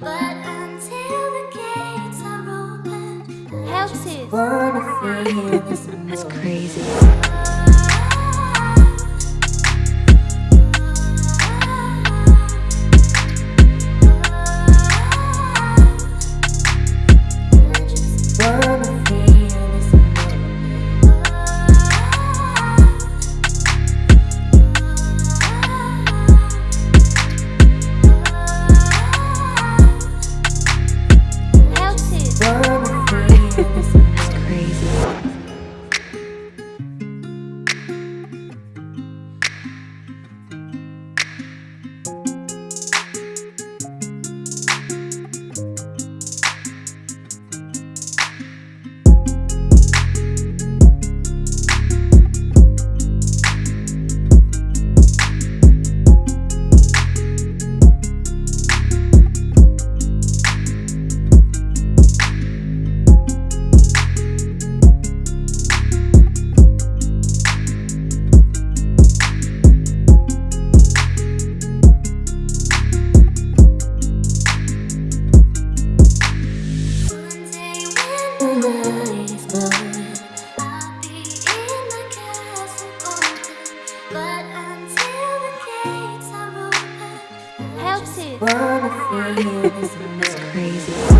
But until the gates are open, Helps I wanna That's crazy. Helps it. That's crazy.